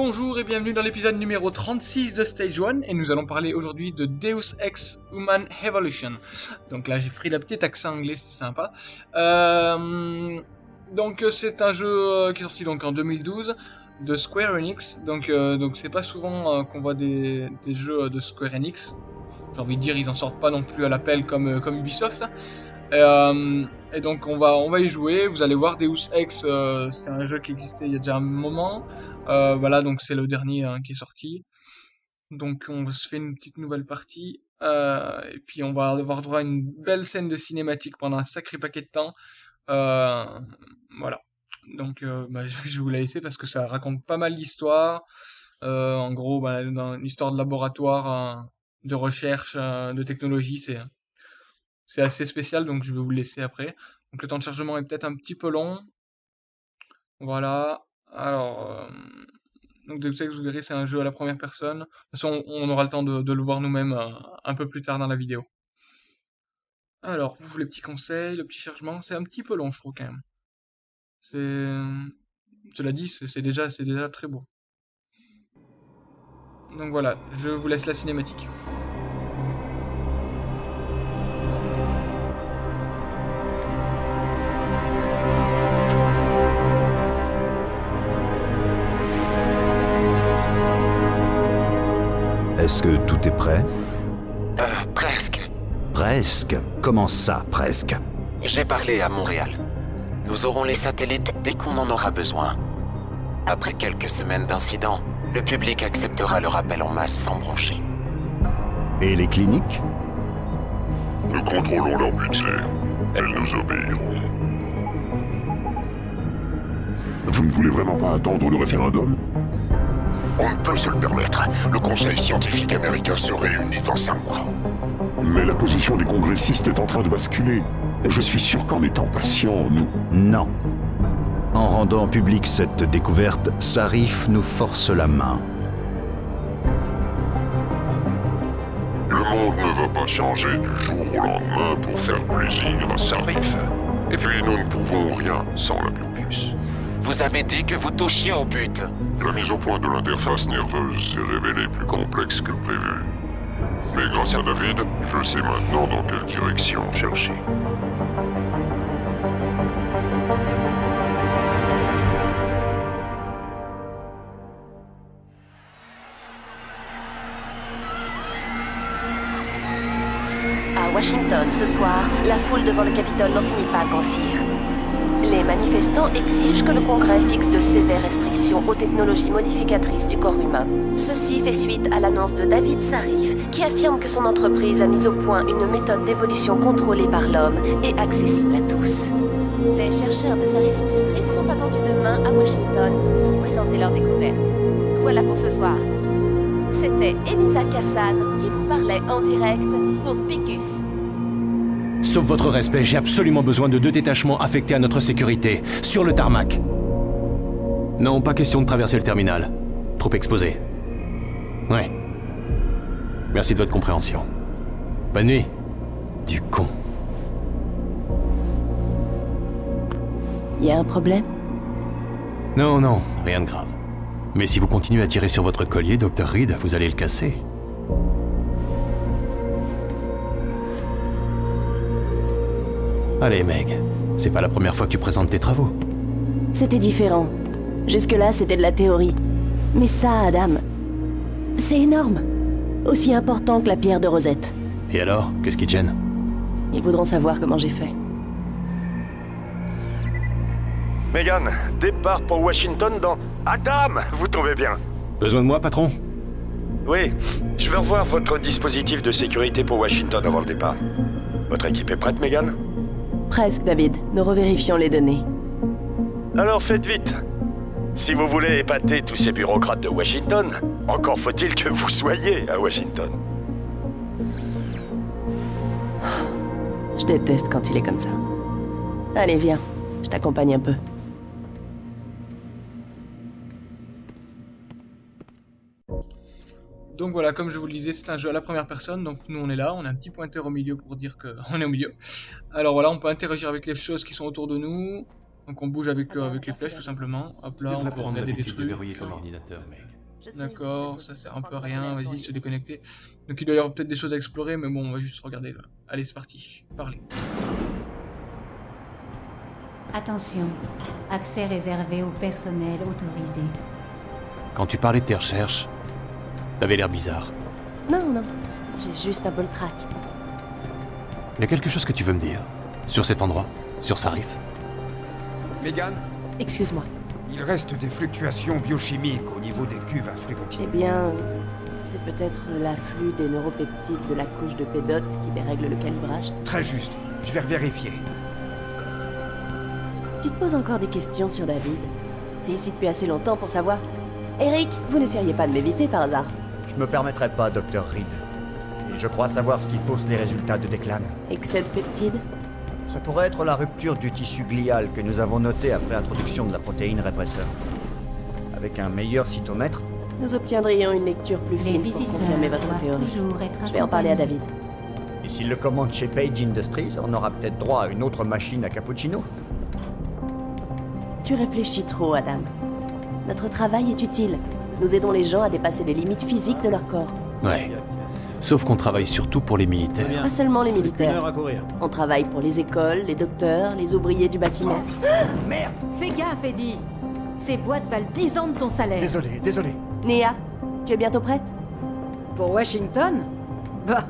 Bonjour et bienvenue dans l'épisode numéro 36 de Stage 1 et nous allons parler aujourd'hui de Deus Ex Human Evolution. Donc là j'ai pris la petite accent anglais, c'est sympa. Euh, donc c'est un jeu euh, qui est sorti donc en 2012 de Square Enix. Donc euh, donc c'est pas souvent qu'on voit des, des, jeux de Square Enix. J'ai envie de dire ils en sortent pas non plus à l'appel comme comme Ubisoft. Et donc on va on va y jouer. Vous allez voir Deus Ex, c'est un jeu qui existait il y a déjà un moment. Euh, voilà, donc c'est le dernier hein, qui est sorti. Donc on se fait une petite nouvelle partie. Euh, et puis on va avoir droit à une belle scène de cinématique pendant un sacré paquet de temps. Euh, voilà. Donc bah, je vais vous la laisser parce que ça raconte pas mal d'histoires. en gros, bah, dans une histoire de laboratoire, de recherche, de technologie, c'est c'est assez spécial, donc je vais vous le laisser après. Donc le temps de chargement est peut-être un petit peu long. Voilà. Alors, euh, donc Ex, vous verrez, c'est un jeu à la première personne. De toute façon, on aura le temps de, le voir nous-mêmes euh, un peu plus tard dans la vidéo. Alors, vous, les petits conseils, le petit chargement, c'est un petit peu long, je trouve, quand même. Cela dit, c'est déjà très beau. Donc voilà, je vous laisse la cinématique. Est-ce que tout est prêt Euh, presque. Presque Comment ça, presque J'ai parlé à Montréal. Nous aurons les satellites dès qu'on en aura besoin. Après quelques semaines d'incidents, le public acceptera le rappel en masse sans brancher. Et les cliniques Nous contrôlons leur budget. Elles nous obéiront. Vous ne voulez vraiment pas attendre le référendum? On ne peut se le permettre. Le Conseil scientifique américain se réunit dans cinq mois. Mais la position des congressistes est en train de basculer. Je suis sûr qu'en étant patient, nous... Non. En rendant publique cette découverte, Sarif nous force la main. Le monde ne va pas changer du jour au lendemain pour faire plaisir à Sarif. Et puis nous ne pouvons rien sans la biobus. Vous avez dit que vous touchiez au but. La mise au point de l'interface nerveuse s'est révélée plus complexe que prévu. Mais grâce à David, je sais maintenant dans quelle direction chercher. À Washington, ce soir, la foule devant le Capitole n'en finit pas de grossir. Les manifestants exigent que le Congrès fixe de sévères restrictions aux technologies modificatrices du corps humain. Ceci fait suite à l'annonce de David Sarif, qui affirme que son entreprise a mis au point une méthode d'évolution contrôlée par l'homme et accessible à tous. Les chercheurs de Sarif Industries sont attendus demain à Washington pour présenter leur découverte. Voilà pour ce soir. C'était Elisa Kassan qui vous parlait en direct pour Picus. Sauf votre respect, j'ai absolument besoin de deux détachements affectés à notre sécurité, sur le tarmac. Non, pas question de traverser le terminal. Trop exposé. Ouais. Merci de votre compréhension. Bonne nuit. Du con. Y a un problème? Non, non, rien de grave. Mais si vous continuez à tirer sur votre collier, Dr. Reed, vous allez le casser. Allez, Meg. C'est pas la première fois que tu présentes tes travaux. C'était différent. Jusque-là, c'était de la théorie. Mais ça, Adam, c'est énorme. Aussi important que la pierre de Rosette. Et alors Qu'est-ce qui te gêne? Ils voudront savoir comment j'ai fait. Megan, départ pour Washington dans... Adam Vous tombez bien Besoin de moi, patron? Oui, je veux revoir votre dispositif de sécurité pour Washington avant le départ. Votre équipe est prête, Megan? Presque, David. Nous revérifions les données. Alors faites vite. Si vous voulez épater tous ces bureaucrates de Washington, encore faut-il que vous soyez à Washington. Je déteste quand il est comme ça. Allez, viens. Je t'accompagne un peu. Donc voilà, comme je vous le disais, c'est un jeu à la première personne, donc nous on est là, on a un petit pointeur au milieu pour dire qu'on est au milieu. Alors voilà, on peut interagir avec les choses qui sont autour de nous. Donc on bouge avec, euh, avec les flèches tout simplement. Hop là, on peut regarder des de trucs. ordinateur, mec. D'accord, ça sert un peu à rien, vas-y, se déconnecter. Donc il doit y avoir peut-être des choses à explorer, mais bon, on va juste regarder là. Allez, c'est parti, parlez. Attention, accès réservé au personnel autorisé. Quand tu parlais de tes recherches, t'avais l'air bizarre. Non, non, j'ai juste un peu le trac. Y a quelque chose que tu veux me dire Sur cet endroit Sur Sarif Megan, Excuse-moi. il reste des fluctuations biochimiques au niveau des cuves à flux Eh bien, c'est peut-être l'afflux des neuropeptides de la couche de pédote qui dérègle le calibrage. Très juste, je vais vérifier. Tu te poses encore des questions sur David T'es ici depuis assez longtemps pour savoir. Eric, vous n'essayeriez pas de m'éviter par hasard? Je me permettrai pas, Dr. Reed. Et je crois savoir ce qui fausse les résultats de Declan. Excès de peptides Ça pourrait être la rupture du tissu glial que nous avons noté après introduction de la protéine répresseur. Avec un meilleur cytomètre, Nous obtiendrions une lecture plus Les fine pour visiteurs confirmer votre théorie. toujours être Je vais en parler à. David. et s'il le commande chez Page Industries, on aura peut-être droit à une autre machine à cappuccino. Tu réfléchis trop, Adam. Notre travail est utile. Nous aidons les gens à dépasser les limites physiques de leur corps. Ouais. Sauf qu'on travaille surtout pour les militaires. Pas seulement les militaires. On travaille pour les écoles, les docteurs, les ouvriers du bâtiment. Merde Fais gaffe, Eddie Ces boîtes valent 10 ans de ton salaire. Désolé, désolé. Néa, tu es bientôt prête? Pour Washington? Bah,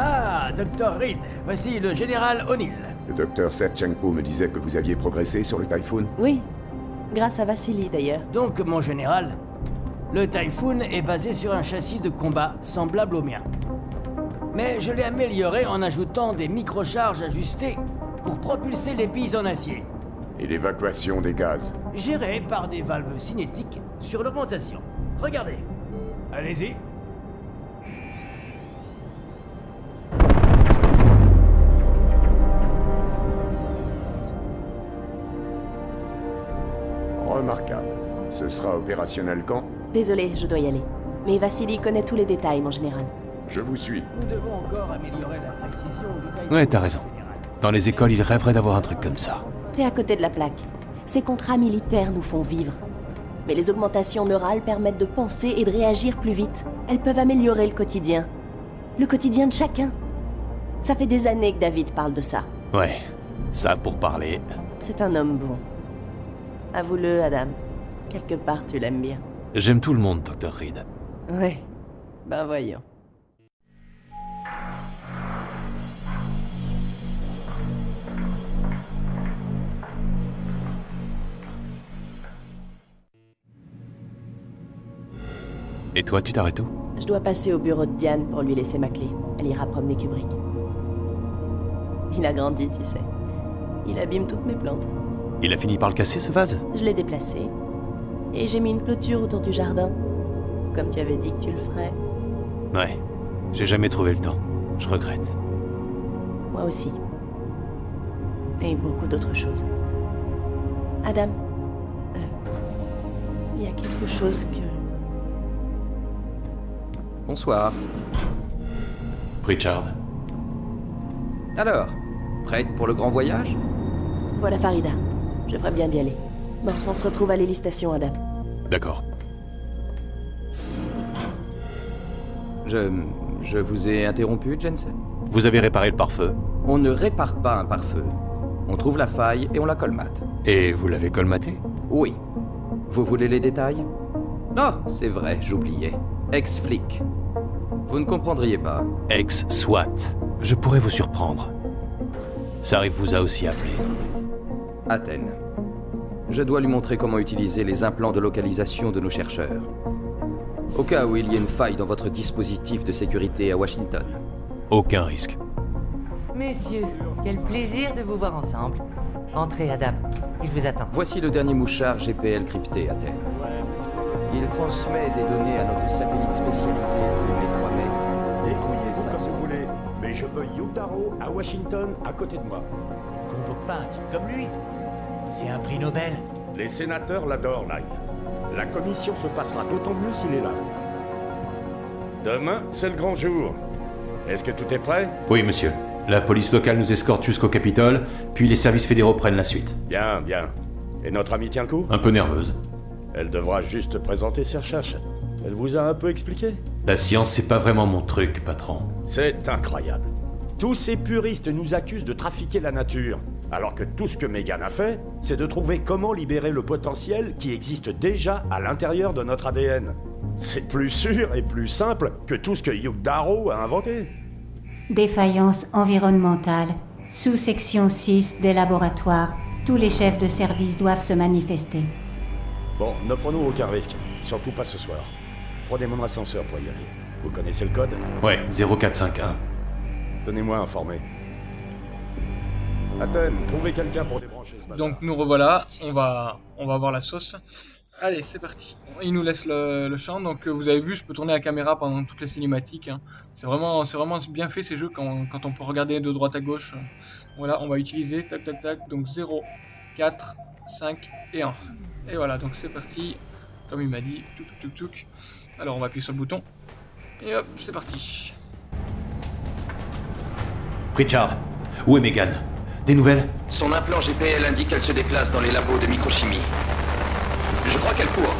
Ah, Dr. Reed, voici le général O'Neill. Le docteur Serchenko me disait que vous aviez progressé sur le Typhoon. Oui. Grâce à Vassili, d'ailleurs. Donc, mon général, le Typhoon est basé sur un châssis de combat semblable au mien. Mais je l'ai amélioré en ajoutant des microcharges ajustées pour propulser les billes en acier, Et l'évacuation des gaz. gérées par des valves cinétiques sur l'augmentation. Regardez. Allez-y. Ce sera opérationnel quand? Désolé, je dois y aller. Mais Vassili connaît tous les détails, mon général. Je vous suis. Nous devons encore améliorer la précision du. Ouais, t'as raison. Dans les écoles, ils rêveraient d'avoir un truc comme ça. T'es à côté de la plaque. Ces contrats militaires nous font vivre. Mais les augmentations neurales permettent de penser et de réagir plus vite. Elles peuvent améliorer le quotidien. Le quotidien de chacun. Ça fait des années que David parle de ça. Ouais. Ça pour parler. C'est un homme bon. Avoue-le, Adam. Quelque part, tu l'aimes bien. J'aime tout le monde, Dr. Reed. Ouais. Ben voyons. Et toi, tu t'arrêtes où? Je dois passer au bureau de Diane pour lui laisser ma clé. Elle ira promener Kubrick. Il a grandi, tu sais. Il abîme toutes mes plantes. Il a fini par le casser, ce vase? Je l'ai déplacé. Et j'ai mis une clôture autour du jardin. Comme tu avais dit que tu le ferais. Ouais. J'ai jamais trouvé le temps. Je regrette. Moi aussi. Et beaucoup d'autres choses. Adam. euh, Il y a quelque chose que... Bonsoir. Richard. Alors, prête pour le grand voyage? Voilà Farida. Je ferais bien d'y aller. Bon, on se retrouve à l'hélistation, Adam. D'accord. Je... je vous ai interrompu, Jensen Vous avez réparé le pare-feu On ne répare pas un pare-feu. On trouve la faille et on la colmate. Et vous l'avez colmaté Oui. Vous voulez les détails? Non, c'est vrai, j'oubliais. Ex-flic. Vous ne comprendriez pas. Ex-SWAT. Je pourrais vous surprendre. Sarif vous a aussi appelé. Athènes. Je dois lui montrer comment utiliser les implants de localisation de nos chercheurs. Au cas où il y ait une faille dans votre dispositif de sécurité à Washington. Aucun risque. Messieurs, quel plaisir de vous voir ensemble. Entrez, Adam. Il vous attend. Voici le dernier mouchard GPL crypté, Athènes. Il transmet des données à notre satellite spécialisé tous les 3 mètres. Débrouillez ça comme vous voulez, mais je veux Yutaro à Washington à côté de moi. Convoque pas un type comme lui. C'est un prix Nobel. Les sénateurs l'adorent, Nine. La commission se passera d'autant mieux s'il est là. Demain, c'est le grand jour. Est-ce que tout est prêt? Oui, monsieur. La police locale nous escorte jusqu'au Capitole, puis les services fédéraux prennent la suite. Bien, bien. Et notre amie tient le coup? Un peu nerveuse. Elle devra juste présenter ses recherches. Elle vous a un peu expliqué? La science, c'est pas vraiment mon truc, patron. C'est incroyable. Tous ces puristes nous accusent de trafiquer la nature, alors que tout ce que Megan a fait, c'est de trouver comment libérer le potentiel qui existe déjà à l'intérieur de notre ADN. C'est plus sûr et plus simple que tout ce que Hugh Darrow a inventé. Défaillance environnementale. Sous-section 6 des laboratoires. Tous les chefs de service doivent se manifester. Bon, ne prenons aucun risque, surtout pas ce soir. Prenez mon ascenseur pour y aller. Vous connaissez le code? Ouais, 0451. Tenez-moi informé. Athènes, trouvez quelqu'un pour débrancher ce bazar. Donc nous revoilà, on va, on va voir la sauce. Allez, c'est parti. Il nous laisse le, le champ, donc euh, vous avez vu, je peux tourner la caméra pendant toutes les cinématiques. hein. C'est vraiment, c'est vraiment bien fait ces jeux quand, quand on peut regarder de droite à gauche. Voilà, on va utiliser, tac tac tac, donc 0, 4, 5 et 1. Et voilà, donc c'est parti, comme il m'a dit, tuk tuk tuk tuk. Alors on va appuyer sur le bouton, et hop, c'est parti. Richard, où est Megan? Des nouvelles Son implant GPL indique qu'elle se déplace dans les labos de microchimie. Je crois qu'elle court.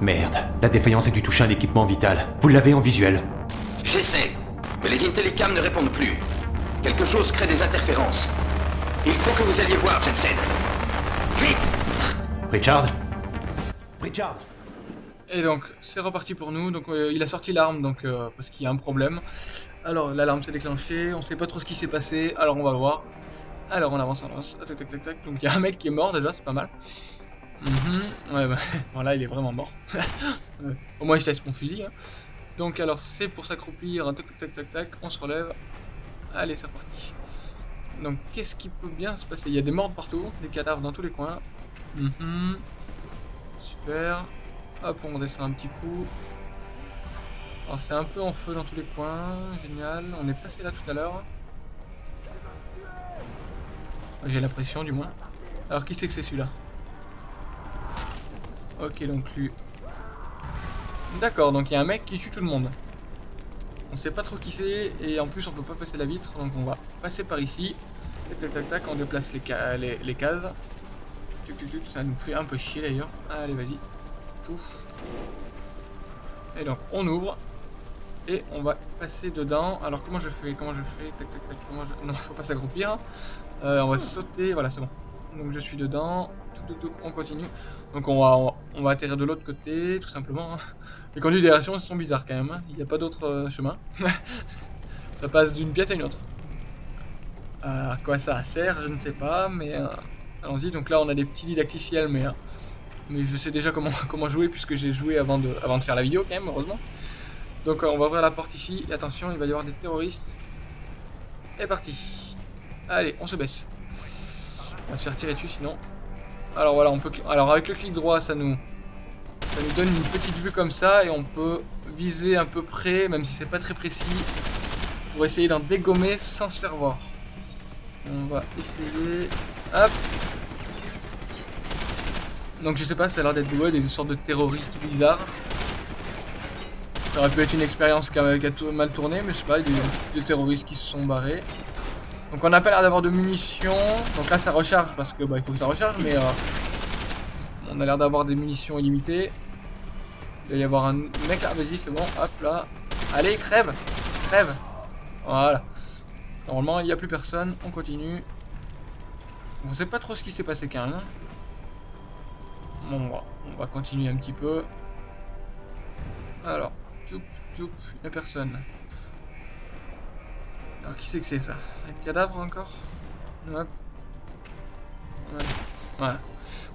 Merde, la défaillance a dû toucher un équipement vital. Vous l'avez en visuel J'essaie, mais les Intellicam ne répondent plus. Quelque chose crée des interférences. Il faut que vous alliez voir, Jensen. Vite Richard? Richard? Et donc, c'est reparti pour nous. Donc, euh, il a sorti l'arme, donc euh, parce qu'il y a un problème. Alors, l'alarme s'est déclenchée. On sait pas trop ce qui s'est passé. Alors, on va voir. Alors, on avance, on avance. Tac, tac, tac, tac. Donc, il y a un mec qui est mort déjà, c'est pas mal. Mhm. Ouais, bah, voilà, il est vraiment mort. Au moins, je teste mon fusil. hein. Donc, alors, c'est pour s'accroupir. Tac, tac, tac, tac, tac. On se relève. Allez, c'est reparti. Donc, qu'est-ce qui peut bien se passer? Il y a des morts partout, des cadavres dans tous les coins. Mhm. Super. Hop, on redescend un petit coup. Alors c'est un peu en feu dans tous les coins, génial. On est passé là tout à l'heure. J'ai l'impression du moins. Alors qui c'est que c'est celui-là Ok, donc lui. D'accord, donc il y a un mec qui tue tout le monde. On sait pas trop qui c'est et en plus on peut pas passer la vitre, donc on va passer par ici. Tac tac tac tac, on déplace les cases. Tuc, tuc, tuc, ça nous fait un peu chier d'ailleurs. Allez, vas-y. Pouf. Et donc, on ouvre. Et on va passer dedans. Alors, comment je fais Comment je fais Tac, tac, tac. Comment je... Non, faut pas s'accroupir. Euh, on va sauter. Voilà, c'est bon. Donc, je suis dedans. Touc, touc, touc, on continue. Donc, on va, on va, atterrir de l'autre côté, tout simplement. Les conduits d'aération sont bizarres quand même. hein. Il n'y a pas d'autre euh, chemin. ça passe d'une pièce à une autre. Euh, à quoi ça sert, je ne sais pas, mais euh, allons-y. Donc là, on a des petits didacticiels, mais, euh, mais je sais déjà comment, comment jouer puisque j'ai joué avant de, avant de faire la vidéo quand même, heureusement. Donc euh, on va ouvrir la porte ici. Et attention, il va y avoir des terroristes. Et parti. Allez, on se baisse. On va se faire tirer dessus sinon. Alors voilà, on peut. Alors avec le clic droit, ça nous, ça nous donne une petite vue comme ça et on peut viser un peu près, même si c'est pas très précis, pour essayer d'en dégommer sans se faire voir. On va essayer. Hop. Donc je sais pas, ça a l'air d'être ouais, des sortes de terroristes bizarres. Ça aurait pu être une expérience qui a, mal tourné, mais sais pas, des, des terroristes qui se sont barrés. Donc on n'a pas l'air d'avoir de munitions. Donc là ça recharge parce que bah, il faut que ça recharge, mais euh, on a l'air d'avoir des munitions illimitées. Il doit y avoir un mec là, vas-y c'est bon, hop là. Allez, crève Crève Voilà. Normalement il n'y a plus personne, on continue. On sait pas trop ce qui s'est passé quand même. Bon, on va continuer un petit peu. Alors, tchoup, tchoup, il a personne. Alors qui c'est que c'est ça Un cadavre encore Hop. Ouais. Voilà.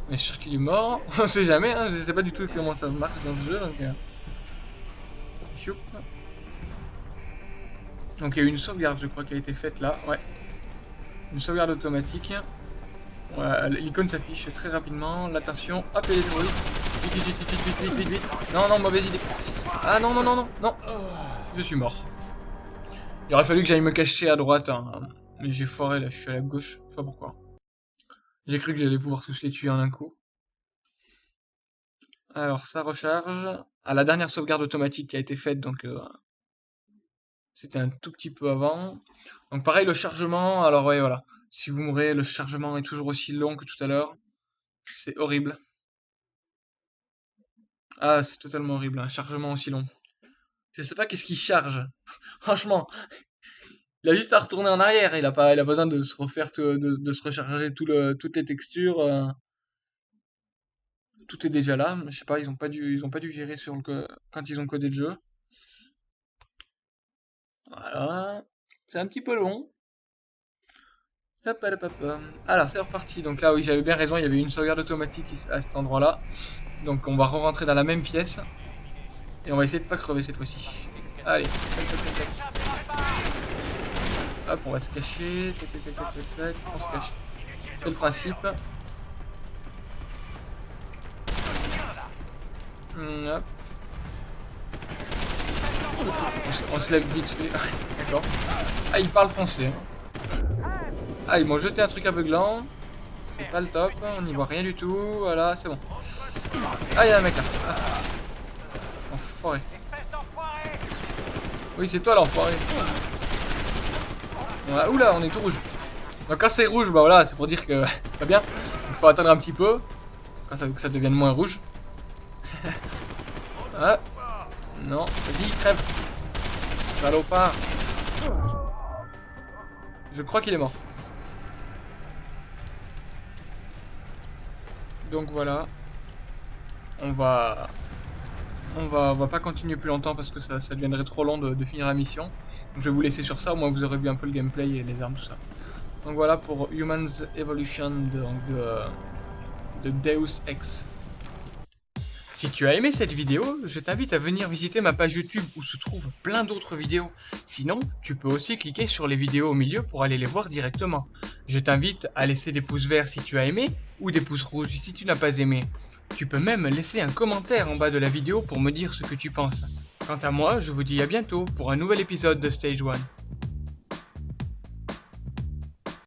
On est sûr qu'il est mort. On sait jamais, hein. je sais pas du tout comment ça marche dans ce jeu. Donc, euh. Donc il y a eu une sauvegarde je crois qui a été faite là. Ouais. Une sauvegarde automatique. Voilà, l'icône s'affiche très rapidement. L'attention. Hop, des terroristes. Vite, vite, vite, vite, vite, vite, vite. Non, non, mauvaise idée. Ah non, non, non, non, non. Je suis mort. Il aurait fallu que j'aille me cacher à droite. hein. Mais j'ai foiré là, je suis à la gauche. Je sais pas pourquoi. J'ai cru que j'allais pouvoir tous les tuer en un coup. Alors, ça recharge. À la dernière sauvegarde automatique qui a été faite, donc... euh, C'était un tout petit peu avant. Donc pareil, le chargement, alors ouais, voilà. Si vous mourrez, le chargement est toujours aussi long que tout à l'heure. C'est horrible. Ah, c'est totalement horrible, un chargement aussi long. Je sais pas qu'est-ce qui charge. Franchement, il a juste à retourner en arrière. Il a pas, a besoin de se refaire, de, se recharger toutes les textures. Euh. Tout est déjà là. Je sais pas, ils ont pas dû, ils ont pas dû virer sur le, quand ils ont codé le jeu. Voilà. C'est un petit peu long. Alors, c'est reparti. Donc là, oui, j'avais bien raison, il y avait une sauvegarde automatique à cet endroit-là. Donc on va re-rentrer dans la même pièce. Et on va essayer de pas crever cette fois-ci. Allez, Hop, on va se cacher. On se cache. C'est le principe. Hmm, hop. On se, lève vite fait. D'accord. Ah, il parle français. Ah, ils m'ont jeté un truc aveuglant. C'est pas le top. On n'y voit rien du tout. Voilà, c'est bon. Ah, il y a un mec là. Ah. Enfoiré. Oui, c'est toi l'enfoiré. oula, on est tout rouge. Donc quand c'est rouge, bah voilà, c'est pour dire que pas bien. Il faut attendre un petit peu. Quand ça, que ça devienne moins rouge. ah. Non, vas-y, crève. Salopard. Je crois qu'il est mort. Donc voilà. On va... On va, on va pas continuer plus longtemps parce que ça, deviendrait trop long de, finir la mission. Je vais vous laisser sur ça, au moins vous aurez vu un peu le gameplay et les armes, tout ça. Donc voilà pour Humans Evolution de, de, de Deus Ex. Si tu as aimé cette vidéo, je t'invite à venir visiter ma page YouTube où se trouvent plein d'autres vidéos. Sinon, tu peux aussi cliquer sur les vidéos au milieu pour aller les voir directement. Je t'invite à laisser des pouces verts si tu as aimé ou des pouces rouges si tu n'as pas aimé. Tu peux même laisser un commentaire en bas de la vidéo pour me dire ce que tu penses. Quant à moi, je vous dis à bientôt pour un nouvel épisode de Stage 1.